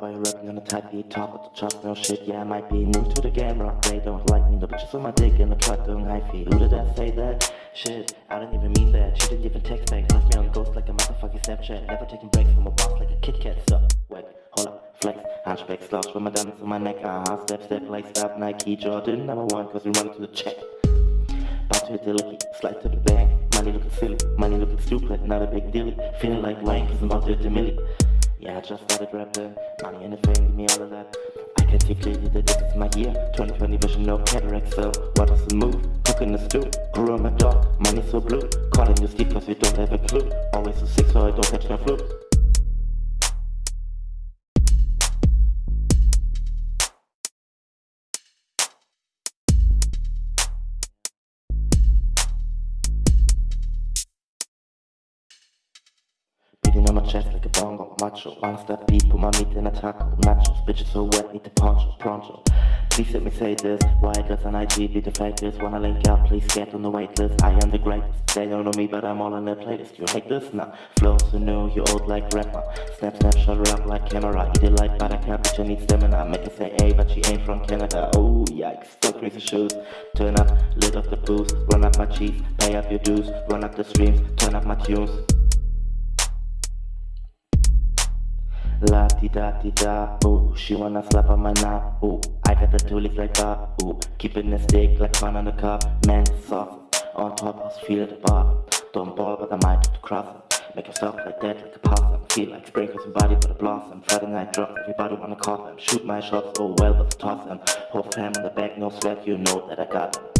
are you rapping on a tight beat? Top of the charts, no shit, yeah, I might be new to the game, rock. They don't like me, no bitches on my dick in the truck doing high feet. Who did I say that? Shit, I didn't even mean that. She didn't even text back, left me on ghost like a motherfucking Snapchat. Never taking breaks from a boss like a Kit Kat. So, wait, hold up, flex, hunchback, slouch with my diamonds on my neck. Uh huh, step, step, like stop, Nike, Jordan, number one, cause we run to the check. About to hit the licky, slide to the bank. Money looking silly, money looking stupid, not a big deal. Feeling like Wayne, cause I'm about to hit the milli. Yeah, I just started rapping. Money and the fame, give me all of that. I can see clearly that this is my year. 2020 vision, no cataract, so what does the move? Cook in the stew, grew my dog, money so blue. Calling you Steve cause you don't have a clue. Always so sick so I don't catch no flu. Chest like a bongo, macho. One step put my meat in a taco. Nachos, bitches so wet, need the poncho, pronto Please let me say this, why does an IG be the fakest? Wanna link up, please get on the waitlist. I am the greatest, they don't know me but I'm all on their playlist. You hate this? Nah, flow so new, you old like grandma Snap, snap, shut her up like camera Eat it like buttercup, bitch I need stamina. Make her say hey, but she ain't from Canada. Oh yikes, still crazy shoes. Turn up, lit off the booze. Run up my cheese, pay up your dues. Run up the streams, turn up my tunes La di da di da, ooh, she wanna slap on my knob, ooh, I got the tools like Bob, ooh, keeping the stick like fun on the cup, man soft, on top, I feel the bar, don't ball but I might to cross it, make yourself like that like a possum, feel like spring cause body but a blossom, Friday night drop, everybody wanna call them, shoot my shots, oh well but toss them, whole fam on the back, no sweat, you know that I got them.